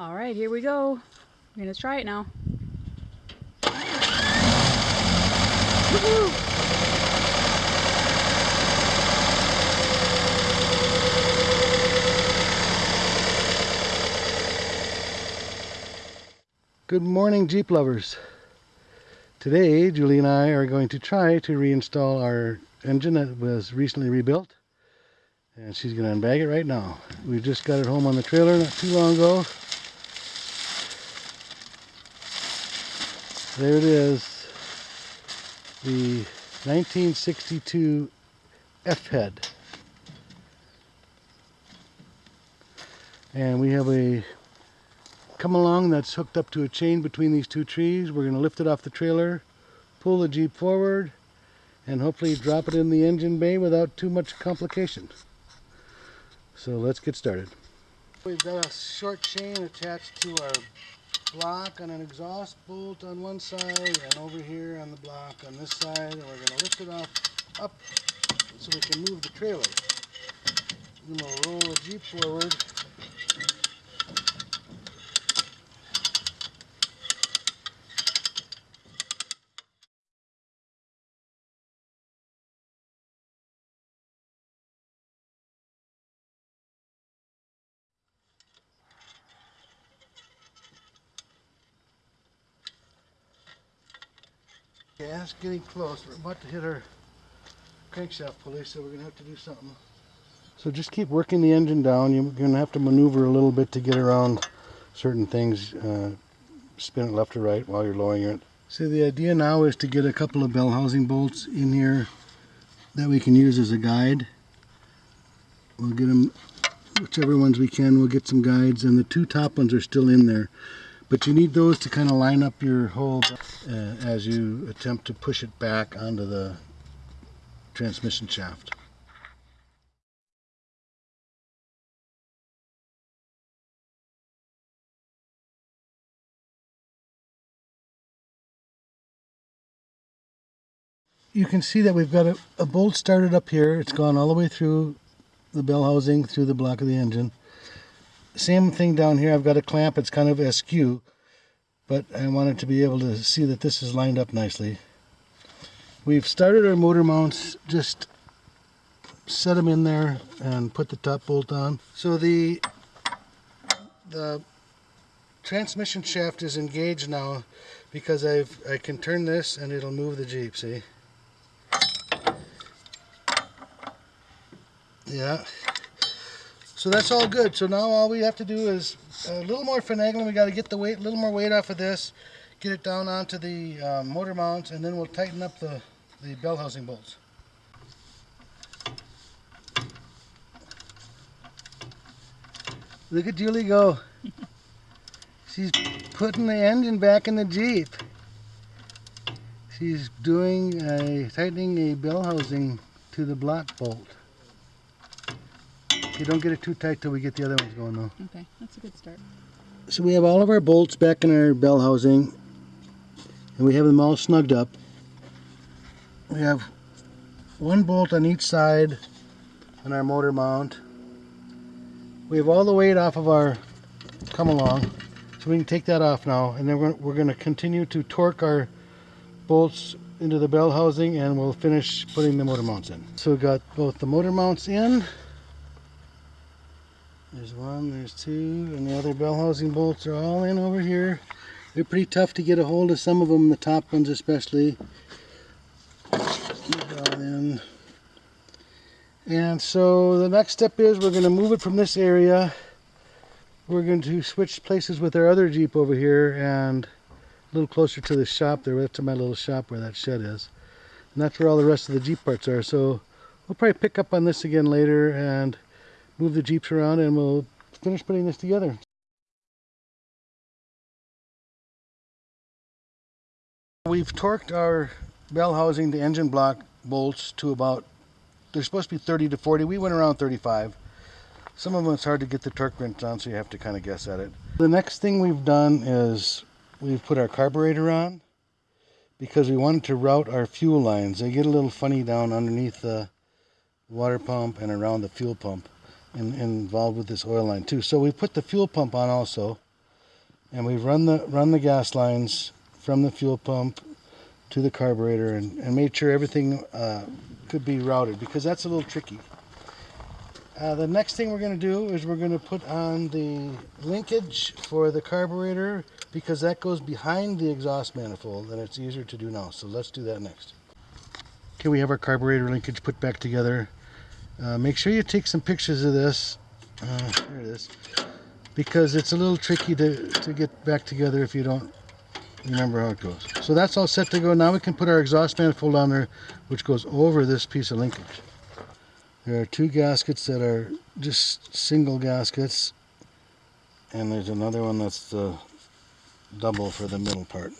All right, here we go. We're gonna try it now. Good morning Jeep lovers. Today Julie and I are going to try to reinstall our engine that was recently rebuilt and she's to unbag it right now. We just got it home on the trailer not too long ago. There it is. The 1962 F-head. And we have a come along that's hooked up to a chain between these two trees. We're going to lift it off the trailer, pull the Jeep forward, and hopefully drop it in the engine bay without too much complication. So let's get started. We've got a short chain attached to our block on an exhaust bolt on one side and over here on the block on this side and we're going to lift it off up so we can move the trailer. Then we'll roll the Jeep forward Yeah, it's getting close. We're about to hit our crankshaft pulley, so we're going to have to do something. So just keep working the engine down. You're going to have to maneuver a little bit to get around certain things. Uh, spin it left or right while you're lowering it. So the idea now is to get a couple of bell housing bolts in here that we can use as a guide. We'll get them, whichever ones we can, we'll get some guides, and the two top ones are still in there. But you need those to kind of line up your hole uh, as you attempt to push it back onto the transmission shaft. You can see that we've got a, a bolt started up here. It's gone all the way through the bell housing, through the block of the engine. Same thing down here. I've got a clamp. It's kind of askew, but I wanted to be able to see that this is lined up nicely. We've started our motor mounts, just set them in there and put the top bolt on. So the, the transmission shaft is engaged now because I've, I can turn this and it'll move the Jeep, see? Yeah, so that's all good. So now all we have to do is a little more finagling. We got to get the weight, a little more weight off of this, get it down onto the um, motor mounts, and then we'll tighten up the, the bell housing bolts. Look at Julie go. She's putting the engine back in the Jeep. She's doing a, tightening a bell housing to the block bolt. You don't get it too tight till we get the other ones going though. Okay, that's a good start. So we have all of our bolts back in our bell housing and we have them all snugged up. We have one bolt on each side on our motor mount. We have all the weight off of our come along so we can take that off now and then we're, we're going to continue to torque our bolts into the bell housing and we'll finish putting the motor mounts in. So we've got both the motor mounts in there's one, there's two, and the other bell housing bolts are all in over here. They're pretty tough to get a hold of, some of them, the top ones especially. in. And so the next step is we're going to move it from this area. We're going to switch places with our other Jeep over here and a little closer to the shop there. To my little shop where that shed is. And that's where all the rest of the Jeep parts are. So we'll probably pick up on this again later and move the Jeeps around and we'll finish putting this together. We've torqued our bell housing, the engine block bolts to about, they're supposed to be 30 to 40. We went around 35. Some of them it's hard to get the torque wrench on, so you have to kind of guess at it. The next thing we've done is we've put our carburetor on because we wanted to route our fuel lines. They get a little funny down underneath the water pump and around the fuel pump and, and involved with this oil line too. So we put the fuel pump on also. and we've run the run the gas lines from the fuel pump to the carburetor and, and made sure everything uh, could be routed because that's a little tricky. Uh, the next thing we're going to do is we're going to put on the linkage for the carburetor because that goes behind the exhaust manifold and it's easier to do now. So let's do that next. Okay, we have our carburetor linkage put back together. Uh, make sure you take some pictures of this. Uh, there it is. Because it's a little tricky to, to get back together if you don't remember how it goes. So that's all set to go. Now we can put our exhaust manifold on there, which goes over this piece of linkage. There are two gaskets that are just single gaskets, and there's another one that's the double for the middle part.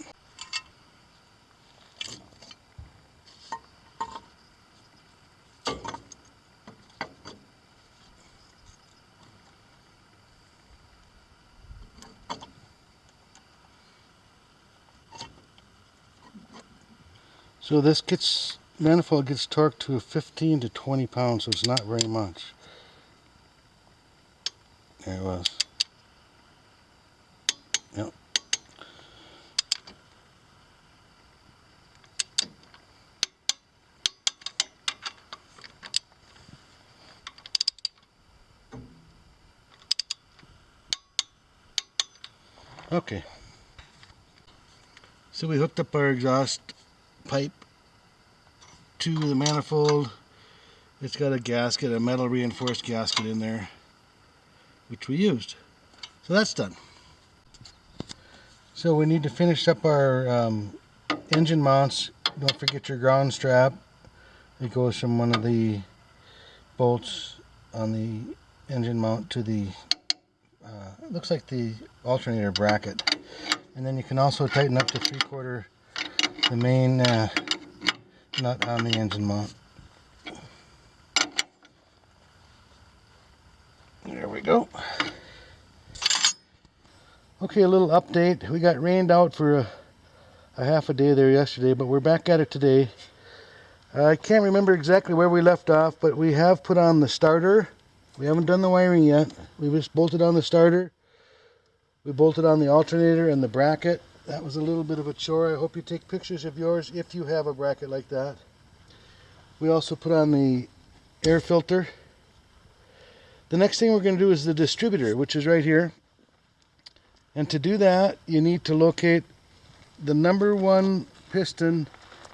So this gets manifold gets torqued to 15 to 20 pounds, so it's not very much. There it was. Yep. Okay. So we hooked up our exhaust pipe to the manifold. It's got a gasket, a metal reinforced gasket in there, which we used. So that's done. So we need to finish up our um, engine mounts. Don't forget your ground strap. It goes from one of the bolts on the engine mount to the, uh, looks like the alternator bracket. And then you can also tighten up the three quarter, the main uh, nut on the engine mount. There we go. Okay, a little update. We got rained out for a, a half a day there yesterday, but we're back at it today. I can't remember exactly where we left off, but we have put on the starter. We haven't done the wiring yet. We just bolted on the starter. We bolted on the alternator and the bracket. That was a little bit of a chore. I hope you take pictures of yours if you have a bracket like that. We also put on the air filter. The next thing we're going to do is the distributor, which is right here. And to do that, you need to locate the number one piston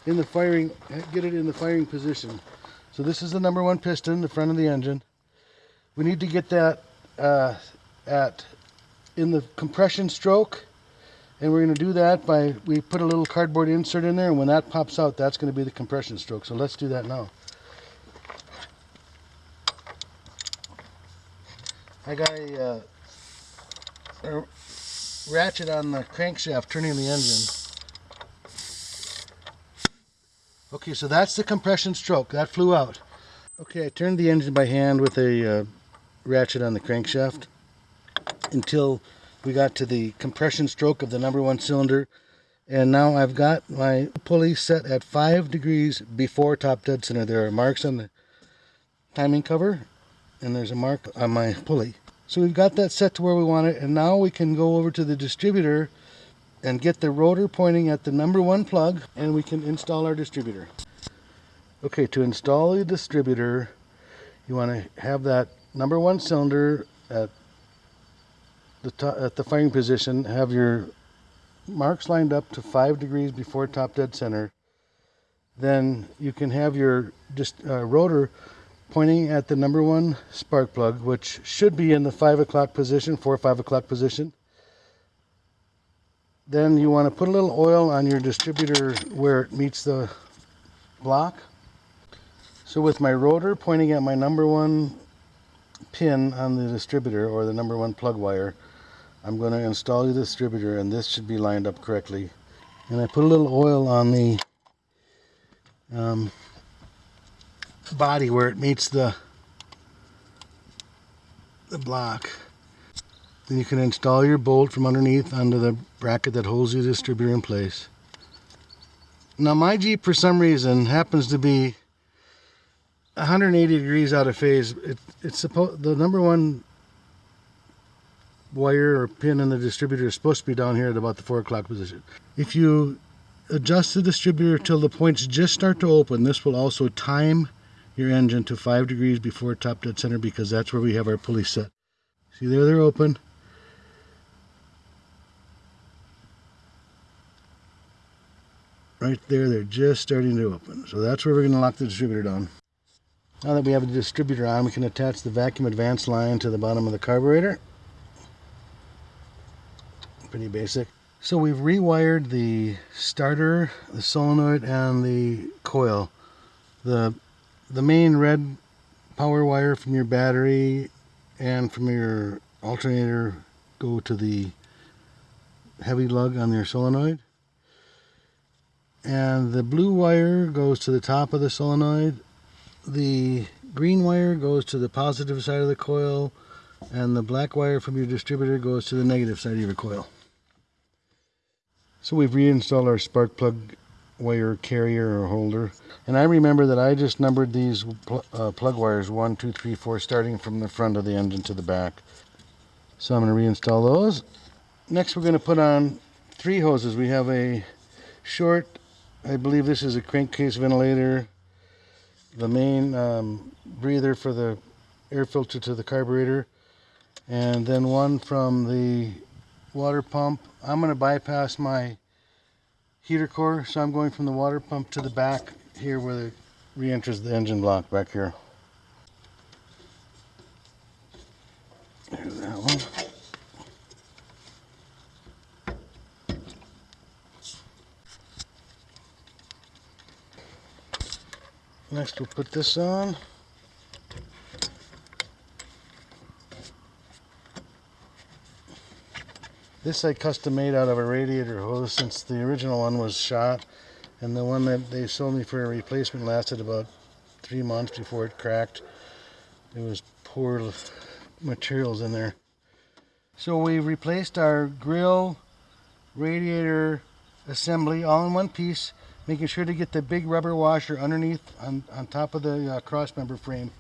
in the firing, get it in the firing position. So this is the number one piston, the front of the engine. We need to get that uh, at in the compression stroke and we're going to do that by we put a little cardboard insert in there and when that pops out that's going to be the compression stroke. So let's do that now. I got a, uh, a ratchet on the crankshaft turning the engine. Okay so that's the compression stroke. That flew out. Okay I turned the engine by hand with a uh, ratchet on the crankshaft until we got to the compression stroke of the number one cylinder and now I've got my pulley set at five degrees before top dead center. There are marks on the timing cover and there's a mark on my pulley. So we've got that set to where we want it and now we can go over to the distributor and get the rotor pointing at the number one plug and we can install our distributor. Okay to install the distributor you want to have that number one cylinder at the at the firing position, have your marks lined up to five degrees before top dead center. Then you can have your just uh, rotor pointing at the number one spark plug, which should be in the five o'clock position, four or five o'clock position. Then you want to put a little oil on your distributor where it meets the block. So with my rotor pointing at my number one pin on the distributor or the number one plug wire, I'm going to install the distributor and this should be lined up correctly. And I put a little oil on the um, body where it meets the the block. Then you can install your bolt from underneath onto the bracket that holds your distributor in place. Now my Jeep for some reason happens to be 180 degrees out of phase. It, it's supposed the number one wire or pin in the distributor is supposed to be down here at about the 4 o'clock position. If you adjust the distributor till the points just start to open, this will also time your engine to 5 degrees before top dead center because that's where we have our pulley set. See there, they're open. Right there, they're just starting to open. So that's where we're going to lock the distributor down. Now that we have the distributor on, we can attach the vacuum advance line to the bottom of the carburetor. Pretty basic. So we've rewired the starter, the solenoid, and the coil. The, the main red power wire from your battery and from your alternator go to the heavy lug on your solenoid. And the blue wire goes to the top of the solenoid. The green wire goes to the positive side of the coil. And the black wire from your distributor goes to the negative side of your coil. So we've reinstalled our spark plug wire carrier or holder. And I remember that I just numbered these pl uh, plug wires one, two, three, four, starting from the front of the engine to the back. So I'm going to reinstall those. Next we're going to put on three hoses. We have a short, I believe this is a crankcase ventilator, the main um, breather for the air filter to the carburetor, and then one from the water pump. I'm going to bypass my heater core, so I'm going from the water pump to the back here where it re-enters the engine block back here. There's that one. Next we'll put this on. This I custom made out of a radiator hose since the original one was shot and the one that they sold me for a replacement lasted about three months before it cracked. It was poor materials in there. So we replaced our grill, radiator assembly all in one piece, making sure to get the big rubber washer underneath on, on top of the uh, cross member frame.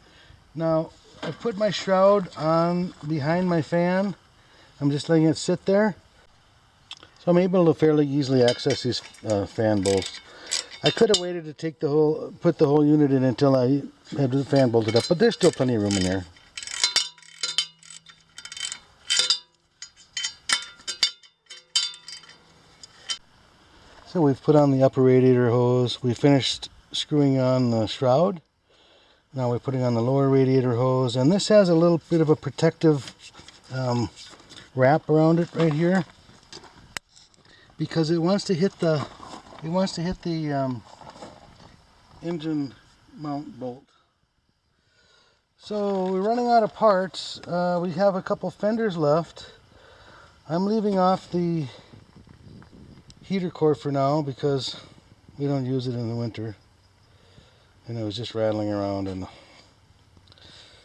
Now I put my shroud on behind my fan I'm just letting it sit there. So I'm able to fairly easily access these uh, fan bolts. I could have waited to take the whole, put the whole unit in until I had the fan bolted up, but there's still plenty of room in there. So we've put on the upper radiator hose. We finished screwing on the shroud. Now we're putting on the lower radiator hose, and this has a little bit of a protective um, wrap around it right here. Because it wants to hit the it wants to hit the um, engine mount bolt. So we're running out of parts. Uh, we have a couple fenders left. I'm leaving off the heater core for now because we don't use it in the winter. And it was just rattling around and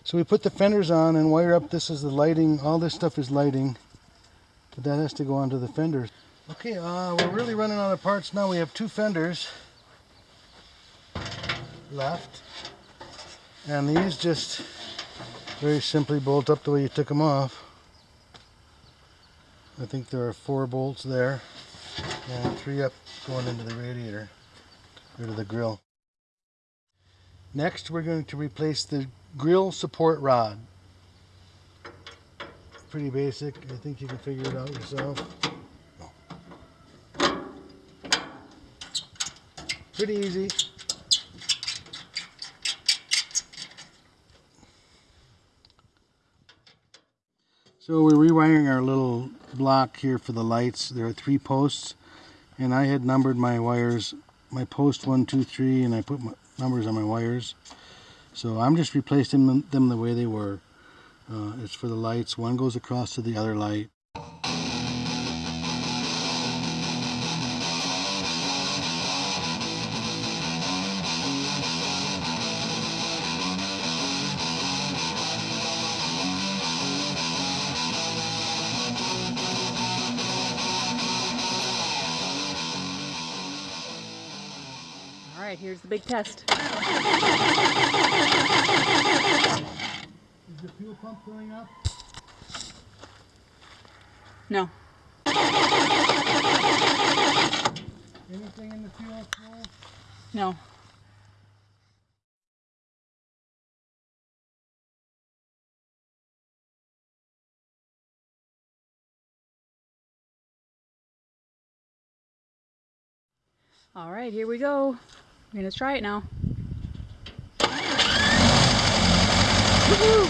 so we put the fenders on and wire up. This is the lighting. All this stuff is lighting. But that has to go onto the fenders. Okay, uh, we're really running out of parts now. We have two fenders left. And these just very simply bolt up the way you took them off. I think there are four bolts there and three up going into the radiator or to the grill. Next we're going to replace the grill support rod. Pretty basic. I think you can figure it out yourself. Pretty easy. So we're rewiring our little block here for the lights. There are three posts and I had numbered my wires, my post one, two, three, and I put numbers on my wires. So I'm just replacing them the way they were. Uh, it's for the lights. One goes across to the other light. All right, here's the big test. Is the fuel pump filling up? No. Anything in the fuel flow? No. All right, here we go. We're gonna try it now. Woohoo!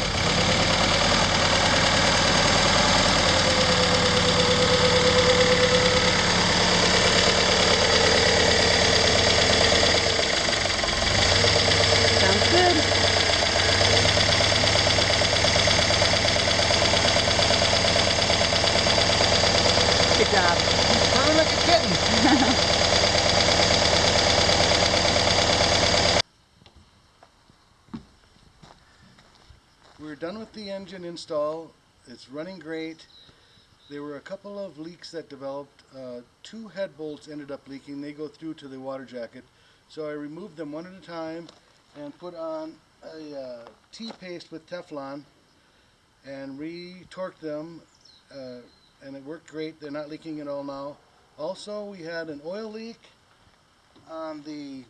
Sounds good. Good job. Purring like a kitten. We're done with the engine install. It's running great. There were a couple of leaks that developed. Uh, two head bolts ended up leaking. They go through to the water jacket. So I removed them one at a time and put on a uh, T-paste with Teflon and re-torqued them uh, and it worked great. They're not leaking at all now. Also, we had an oil leak on the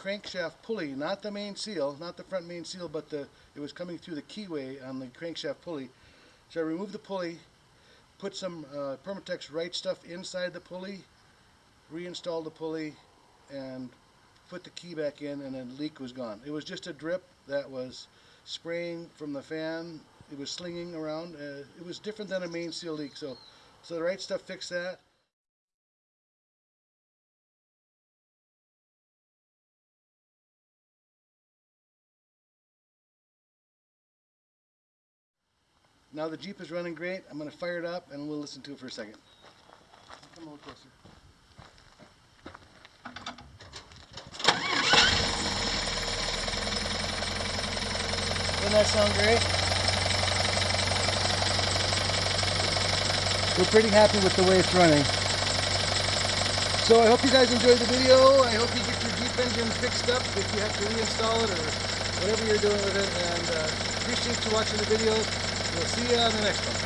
crankshaft pulley, not the main seal, not the front main seal, but the it was coming through the keyway on the crankshaft pulley. So I removed the pulley, put some uh, Permatex right stuff inside the pulley, reinstalled the pulley, and put the key back in, and then the leak was gone. It was just a drip that was spraying from the fan. It was slinging around. Uh, it was different than a main seal leak. So, so the right stuff fixed that. Now the Jeep is running great. I'm going to fire it up and we'll listen to it for a second. Come a little closer. Doesn't that sound great? We're pretty happy with the way it's running. So I hope you guys enjoyed the video. I hope you get your Jeep engine fixed up if you have to reinstall it or whatever you're doing with it. And uh, appreciate you watching the video. We'll see you on the next one.